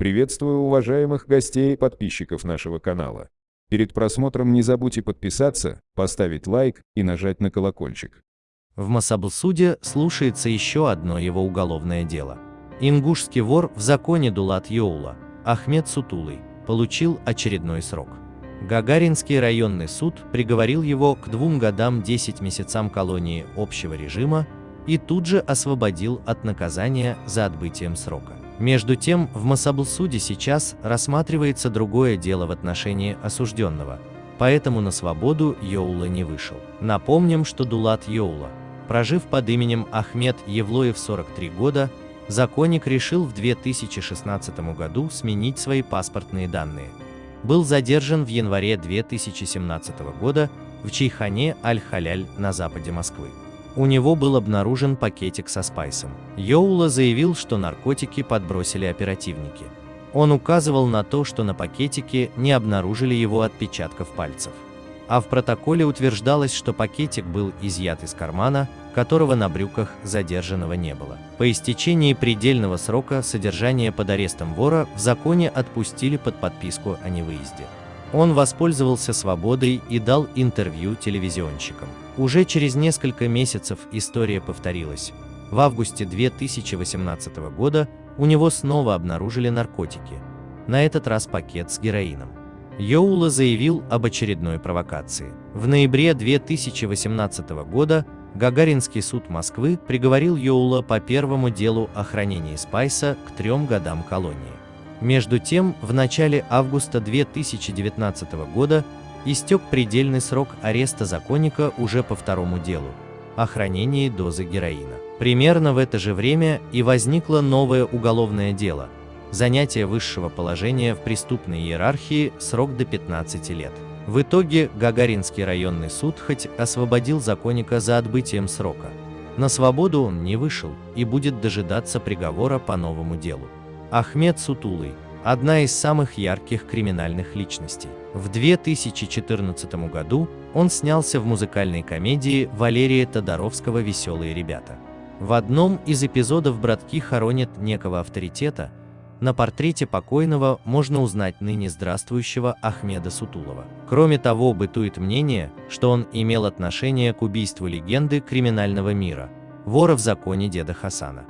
Приветствую уважаемых гостей и подписчиков нашего канала. Перед просмотром не забудьте подписаться, поставить лайк и нажать на колокольчик. В Масаблсуде слушается еще одно его уголовное дело. Ингушский вор в законе Дулат Йоула, Ахмед Сутулый, получил очередной срок. Гагаринский районный суд приговорил его к двум годам 10 месяцам колонии общего режима и тут же освободил от наказания за отбытием срока. Между тем, в Масаблсуде сейчас рассматривается другое дело в отношении осужденного, поэтому на свободу Йоула не вышел. Напомним, что Дулат Йоула, прожив под именем Ахмед Евлоев 43 года, законник решил в 2016 году сменить свои паспортные данные. Был задержан в январе 2017 года в Чайхане Аль-Халяль на западе Москвы. У него был обнаружен пакетик со спайсом. Йоула заявил, что наркотики подбросили оперативники. Он указывал на то, что на пакетике не обнаружили его отпечатков пальцев. А в протоколе утверждалось, что пакетик был изъят из кармана, которого на брюках задержанного не было. По истечении предельного срока содержания под арестом вора в законе отпустили под подписку о невыезде. Он воспользовался свободой и дал интервью телевизионщикам. Уже через несколько месяцев история повторилась. В августе 2018 года у него снова обнаружили наркотики. На этот раз пакет с героином. Йоула заявил об очередной провокации. В ноябре 2018 года Гагаринский суд Москвы приговорил Йоула по первому делу о хранении спайса к трем годам колонии. Между тем, в начале августа 2019 года истек предельный срок ареста законника уже по второму делу – о хранении дозы героина. Примерно в это же время и возникло новое уголовное дело – занятие высшего положения в преступной иерархии срок до 15 лет. В итоге Гагаринский районный суд хоть освободил законника за отбытием срока, на свободу он не вышел и будет дожидаться приговора по новому делу. Ахмед Сутулый – одна из самых ярких криминальных личностей. В 2014 году он снялся в музыкальной комедии Валерия Тодоровского «Веселые ребята». В одном из эпизодов братки хоронят некого авторитета, на портрете покойного можно узнать ныне здравствующего Ахмеда Сутулова. Кроме того, бытует мнение, что он имел отношение к убийству легенды криминального мира, вора в законе деда Хасана.